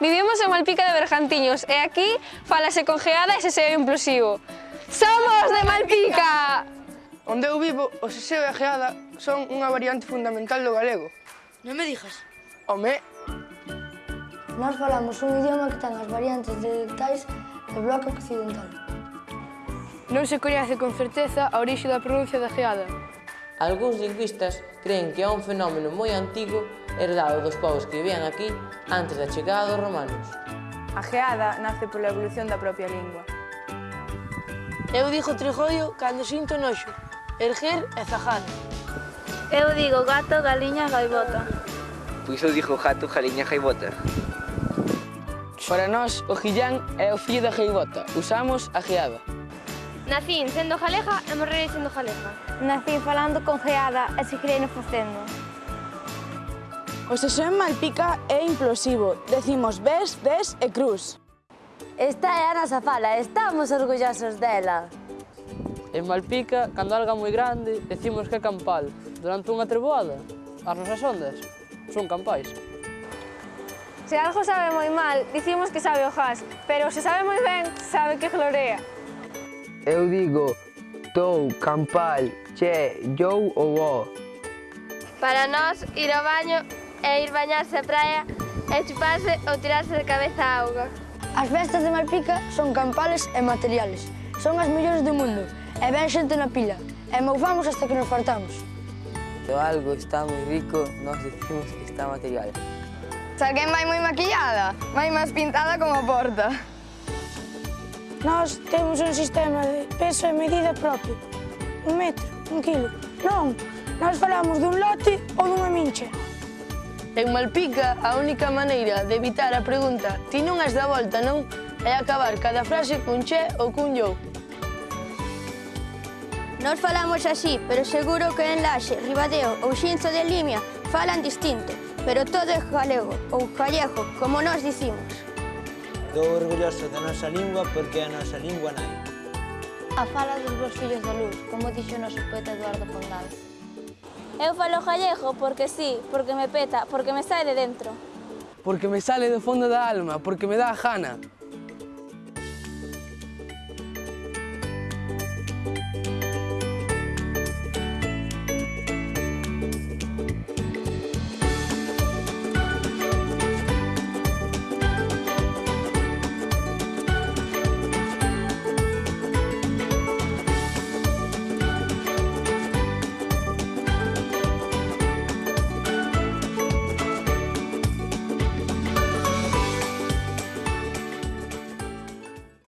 Vivimos en Malpica de Bergantiños e aquí falase con geada e seseo inclusivo. Somos de Malpica! Onde eu vivo, o seseo e a geada son unha variante fundamental do galego. Non me dijas. Home. Nós falamos un idioma que ten as variantes dialectais do bloque occidental. Non se coñece con certeza a orixe da pronuncia da geada, Algúns lingüistas creen que é un fenómeno moi antigo herdado dos povos que vivían aquí antes da chegada dos romanos. A geada nace pola evolución da propia lingua. Eu digo trigoio cando sinto noxo, erguer e zajar. Eu digo gato, galiña, gaibota. Pois eu digo gato, galiña, gaibota. Para nós, o gillán é o fillo da gaibota. Usamos a geada. Nacín sendo galega e morrerei sendo galega. Nacín falando con geada e seguirei facendo. O sexo en Malpica é implosivo. Decimos ves, des e cruz. Esta é a nosa fala, estamos orgullosos dela. En Malpica, cando alga moi grande, decimos que é campal. Durante unha treboada, as nosas ondas son campais. Se algo sabe moi mal, dicimos que sabe o jas, pero se sabe moi ben, sabe que glorea eu digo tou, campal, che, you ou o. Para nós, ir ao baño é ir bañarse a praia e chuparse ou tirarse de cabeza a auga. As festas de Malpica son campales e materiales. Son as mellores do mundo e ven xente na pila. E moufamos hasta que nos fartamos. Se algo está moi rico, nós decimos que está material. Se alguén vai moi maquillada, vai máis pintada como a porta. Nós temos un sistema de peso e medida propio. Un metro, un kilo. Non, nós falamos dun lote ou dunha mincha. En Malpica, a única maneira de evitar a pregunta ti non has da volta, non? É acabar cada frase cun che ou cun yo. Nós falamos así, pero seguro que en Laxe, Ribadeo ou Xinzo de Limia falan distinto, pero todo é galego ou gallego, como nós dicimos. Estou orgulloso da nosa lingua porque é a nosa lingua nai. A fala dos vos fillos da luz, como dixo o noso poeta Eduardo Pondal. Eu falo gallego porque sí, porque me peta, porque me sae de dentro. Porque me sale do fondo da alma, porque me dá a jana,